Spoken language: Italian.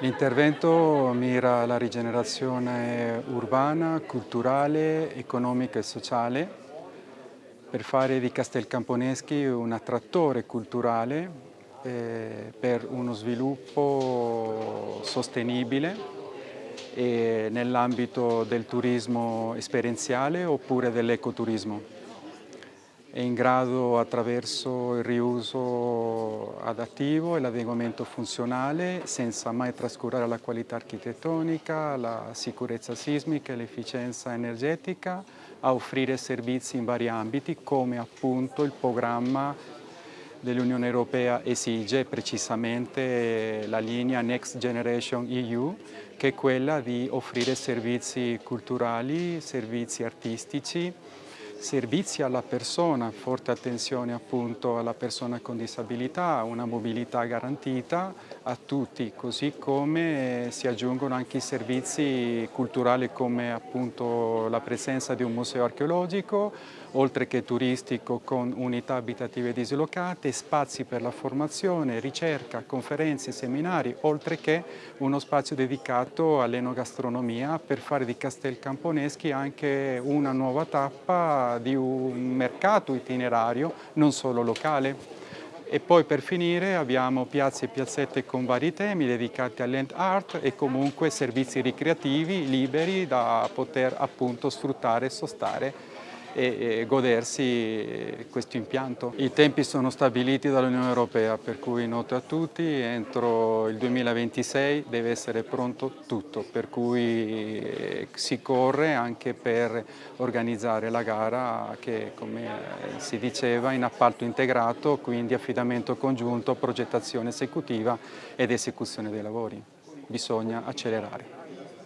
L'intervento mira alla rigenerazione urbana, culturale, economica e sociale. Per fare di Castelcamponeschi un attrattore culturale eh, per uno sviluppo sostenibile nell'ambito del turismo esperienziale oppure dell'ecoturismo è in grado attraverso il riuso adattivo e l'adeguamento funzionale senza mai trascurare la qualità architettonica, la sicurezza sismica e l'efficienza energetica a offrire servizi in vari ambiti come appunto il programma dell'Unione Europea esige precisamente la linea Next Generation EU che è quella di offrire servizi culturali, servizi artistici servizi alla persona, forte attenzione appunto alla persona con disabilità, una mobilità garantita a tutti, così come si aggiungono anche i servizi culturali come appunto la presenza di un museo archeologico, oltre che turistico con unità abitative dislocate, spazi per la formazione, ricerca, conferenze, seminari, oltre che uno spazio dedicato all'enogastronomia per fare di Castel Camponeschi anche una nuova tappa di un mercato itinerario, non solo locale. E poi per finire abbiamo piazze e piazzette con vari temi dedicati all'end art e comunque servizi ricreativi liberi da poter appunto sfruttare e sostare e, godersi questo impianto. I tempi sono stabiliti dall'Unione Europea, per cui noto a tutti, entro il 2026 deve essere pronto tutto, per cui eh, si corre anche per organizzare la gara che, come si diceva, in appalto integrato, quindi affidamento congiunto, progettazione esecutiva ed esecuzione dei lavori. Bisogna accelerare.